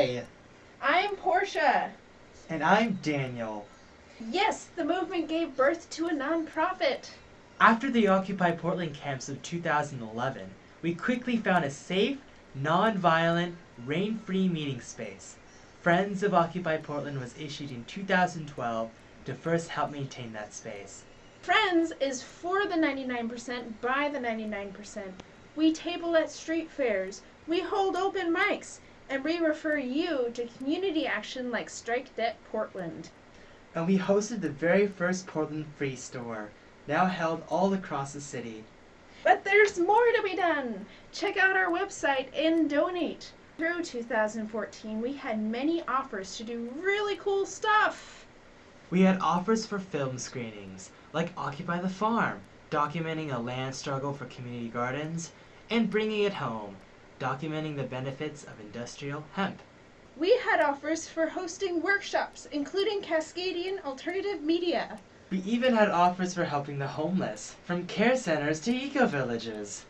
Hi! I'm Portia. And I'm Daniel. Yes, the movement gave birth to a nonprofit. After the Occupy Portland camps of 2011, we quickly found a safe, non-violent, rain-free meeting space. Friends of Occupy Portland was issued in 2012 to first help maintain that space. Friends is for the 99% by the 99%. We table at street fairs, we hold open mics, and we refer you to community action like Strike Debt Portland. And we hosted the very first Portland Free Store, now held all across the city. But there's more to be done. Check out our website and donate. Through 2014, we had many offers to do really cool stuff. We had offers for film screenings, like Occupy the Farm, documenting a land struggle for community gardens, and Bringing It Home, documenting the benefits of industrial hemp. We had offers for hosting workshops, including Cascadian Alternative Media. We even had offers for helping the homeless, from care centers to eco villages.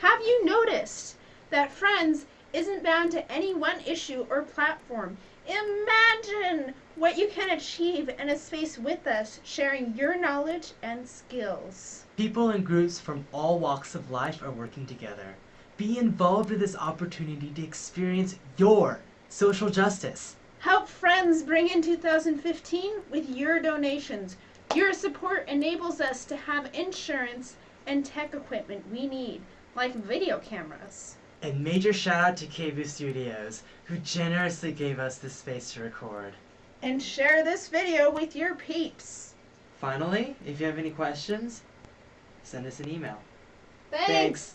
Have you noticed that Friends isn't bound to any one issue or platform? Imagine what you can achieve in a space with us, sharing your knowledge and skills. People and groups from all walks of life are working together. Be involved in this opportunity to experience your social justice. Help Friends bring in 2015 with your donations. Your support enables us to have insurance and tech equipment we need, like video cameras. And major shout out to KVU Studios, who generously gave us this space to record. And share this video with your peeps. Finally, if you have any questions, send us an email. Thanks.